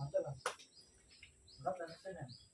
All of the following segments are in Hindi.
Mantap, Mas. Berat dan kesini.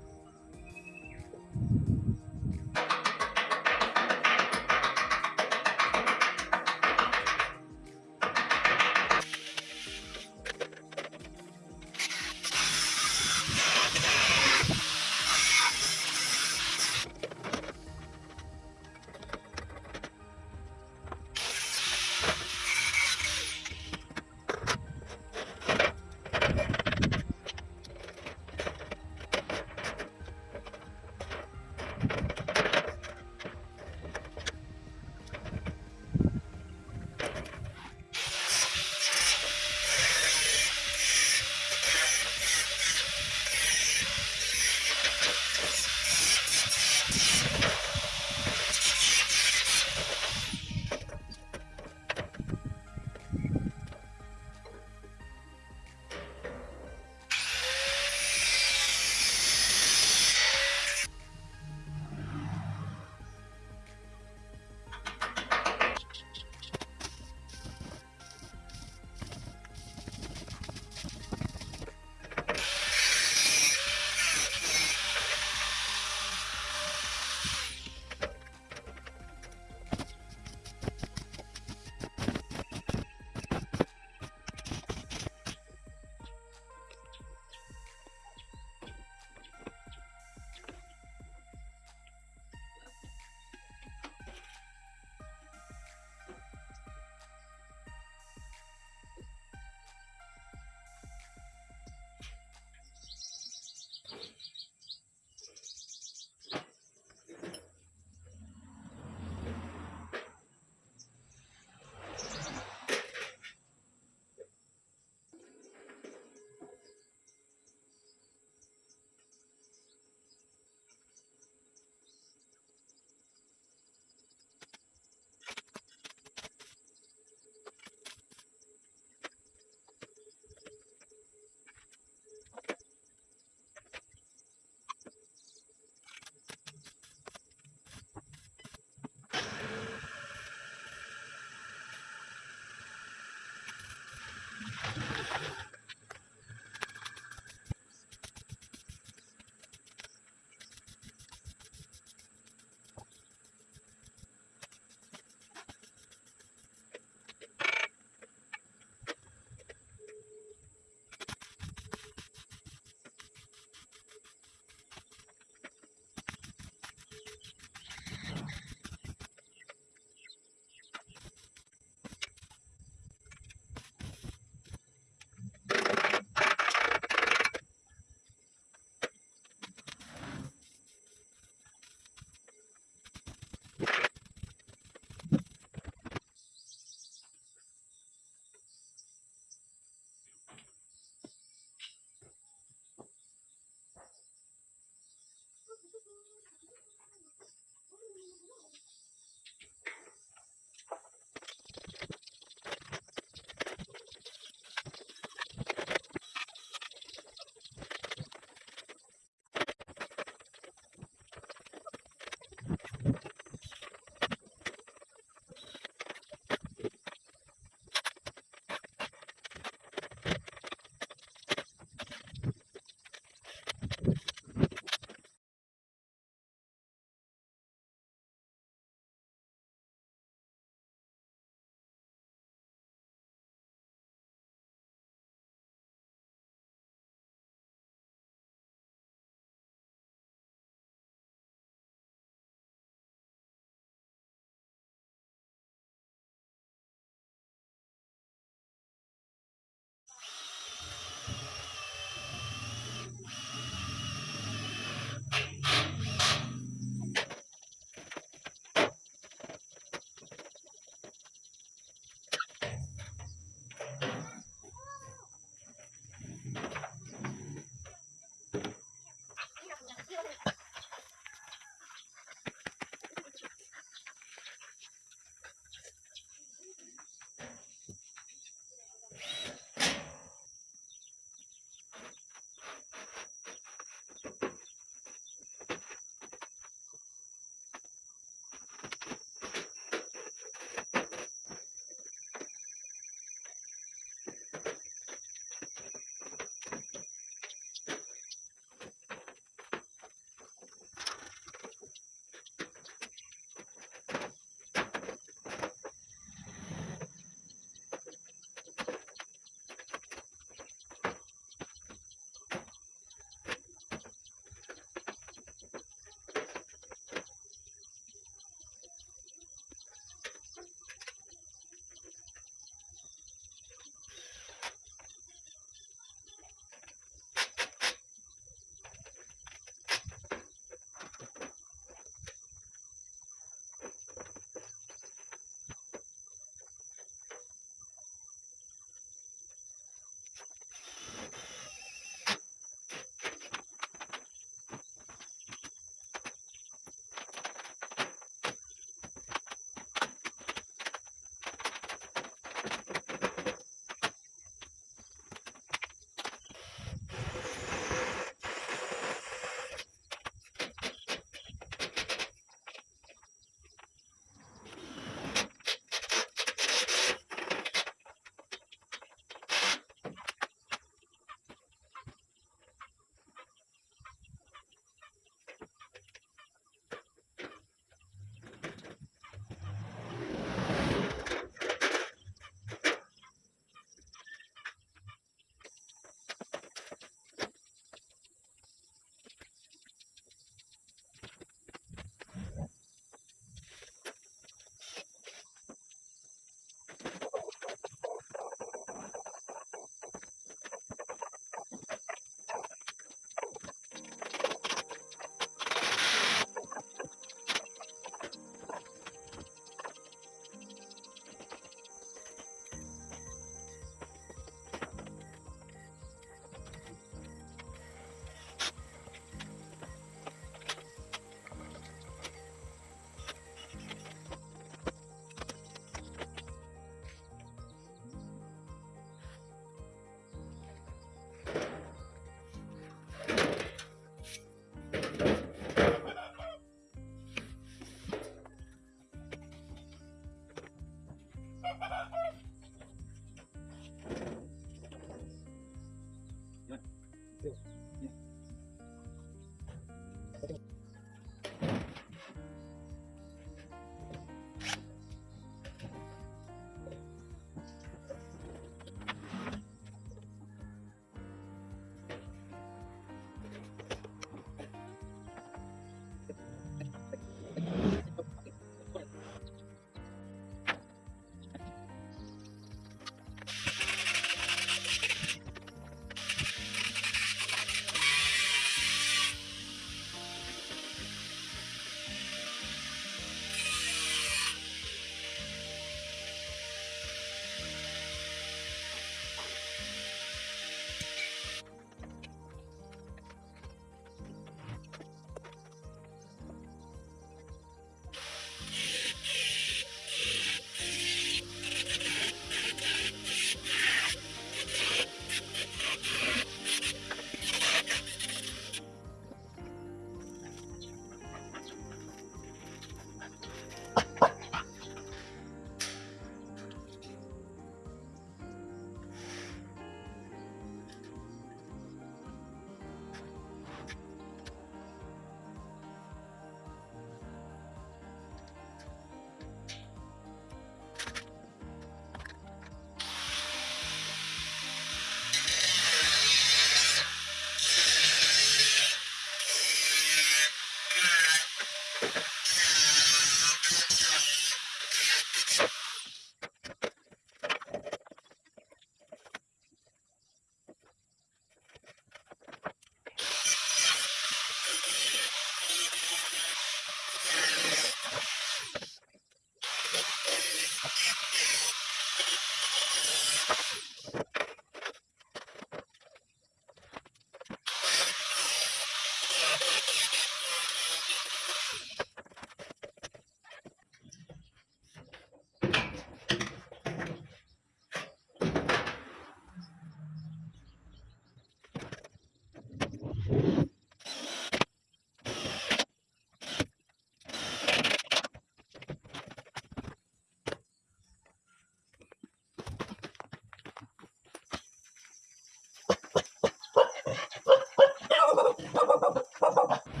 パパパパパパ。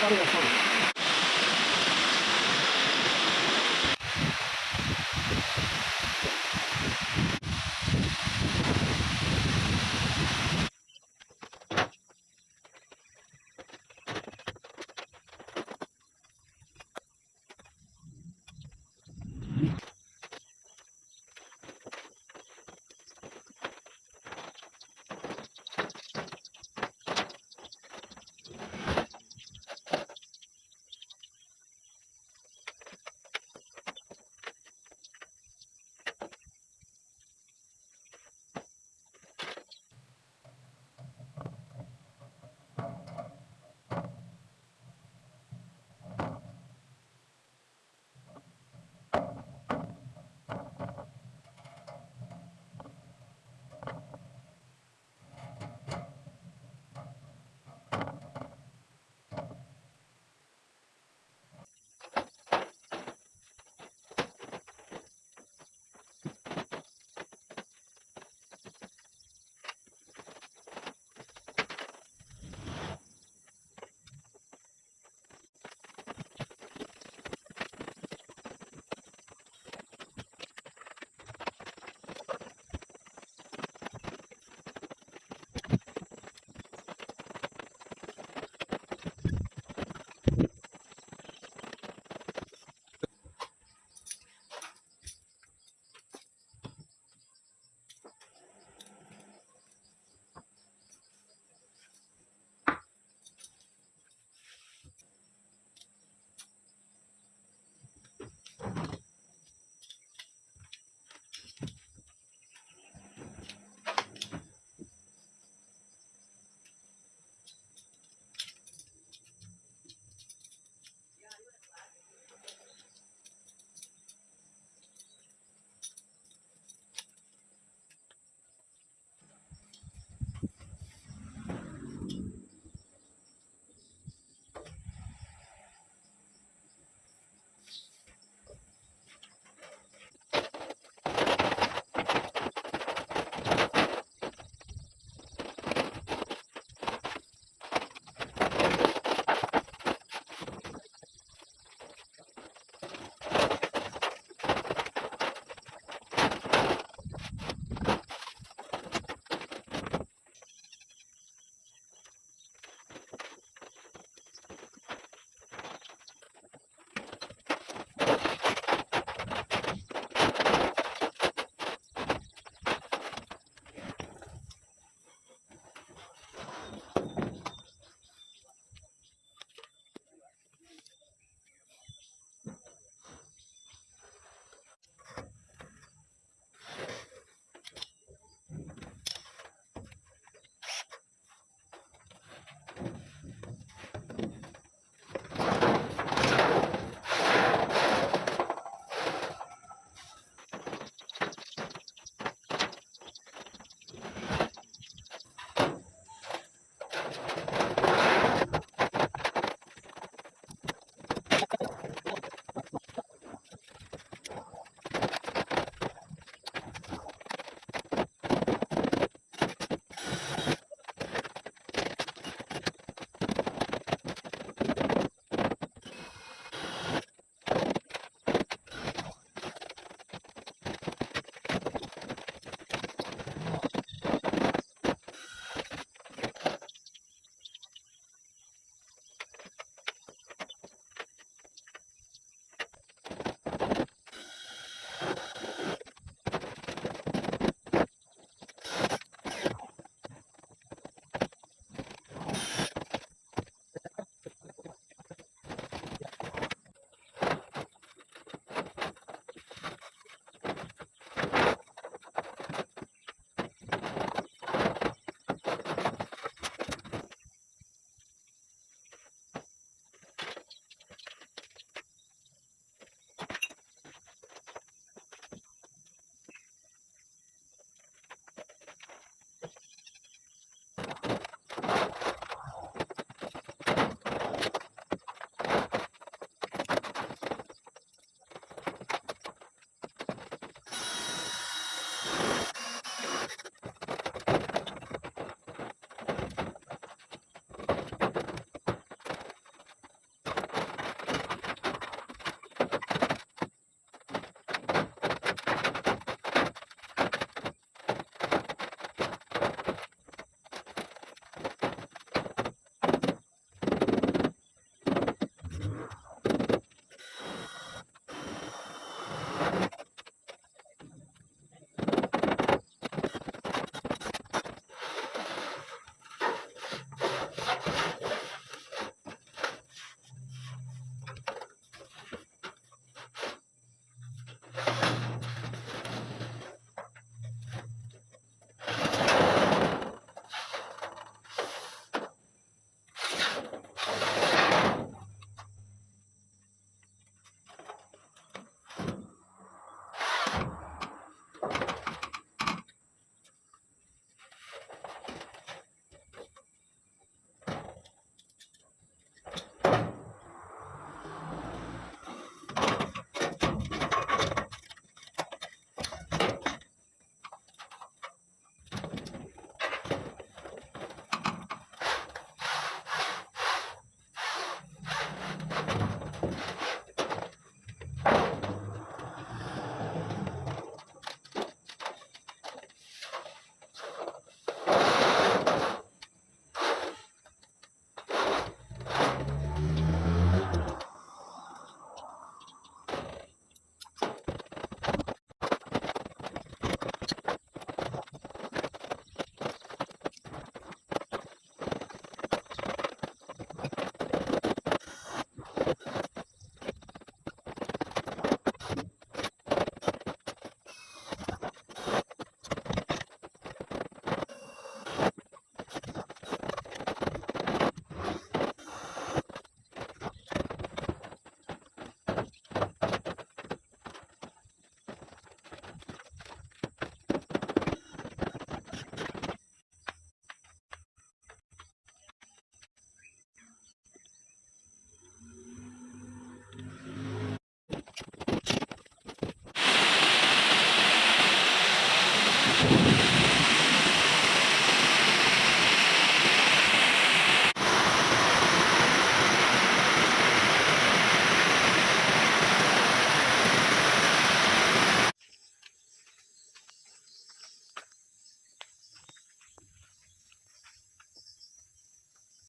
ありがとう。